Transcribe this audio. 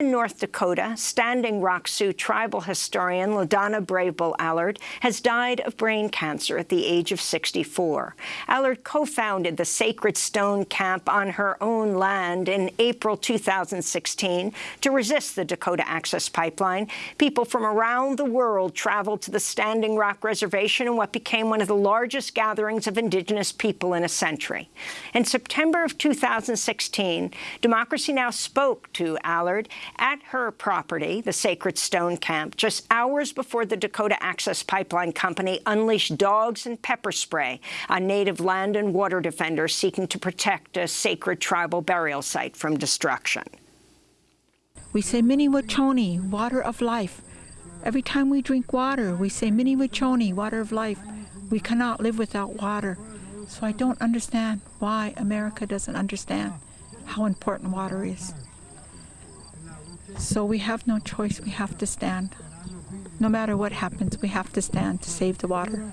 In North Dakota, Standing Rock Sioux tribal historian LaDonna Brave Bull Allard has died of brain cancer at the age of 64. Allard co-founded the Sacred Stone Camp on her own land in April 2016 to resist the Dakota Access Pipeline. People from around the world traveled to the Standing Rock Reservation in what became one of the largest gatherings of Indigenous people in a century. In September of 2016, Democracy Now! spoke to Allard at her property, the Sacred Stone Camp, just hours before the Dakota Access Pipeline Company unleashed dogs and pepper spray on native land and water defenders seeking to protect a sacred tribal burial site from destruction. We say Mni Wiconi, water of life. Every time we drink water, we say Mni Wiconi, water of life. We cannot live without water. So I don't understand why America doesn't understand how important water is. So we have no choice. We have to stand. No matter what happens, we have to stand to save the water.